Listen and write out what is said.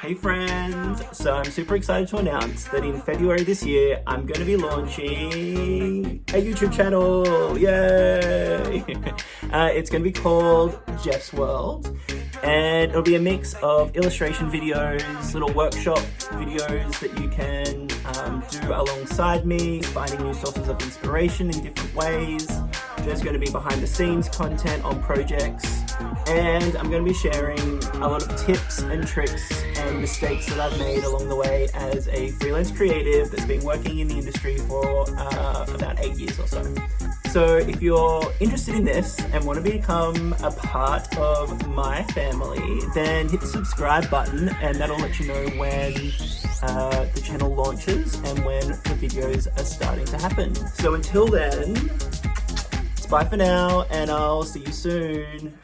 Hey friends! So I'm super excited to announce that in February this year, I'm going to be launching a YouTube channel! Yay! uh, it's going to be called Jeff's World and it'll be a mix of illustration videos, little workshop videos that you can um, do alongside me, finding new sources of inspiration in different ways. There's going to be behind the scenes content on projects and I'm going to be sharing a lot of tips and tricks and mistakes that I've made along the way as a freelance creative that's been working in the industry for uh, about eight years or so. So if you're interested in this and want to become a part of my family, then hit the subscribe button and that'll let you know when uh, the channel launches and when the videos are starting to happen. So until then, it's bye for now and I'll see you soon.